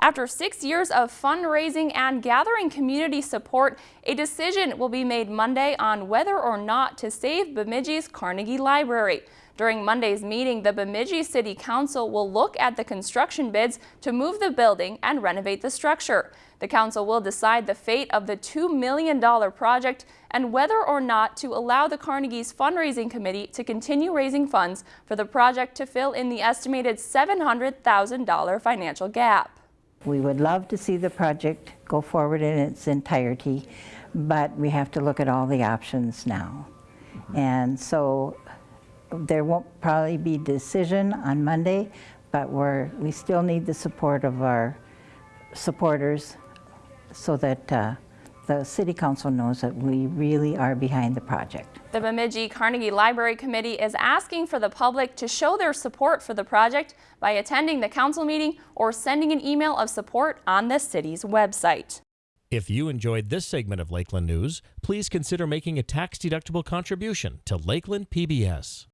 After six years of fundraising and gathering community support, a decision will be made Monday on whether or not to save Bemidji's Carnegie Library. During Monday's meeting, the Bemidji City Council will look at the construction bids to move the building and renovate the structure. The council will decide the fate of the $2 million project and whether or not to allow the Carnegie's fundraising committee to continue raising funds for the project to fill in the estimated $700,000 financial gap. We would love to see the project go forward in its entirety, but we have to look at all the options now. And so there won't probably be decision on Monday, but we're, we still need the support of our supporters so that uh, the City Council knows that we really are behind the project. The Bemidji Carnegie Library Committee is asking for the public to show their support for the project by attending the council meeting or sending an email of support on the city's website. If you enjoyed this segment of Lakeland News, please consider making a tax-deductible contribution to Lakeland PBS.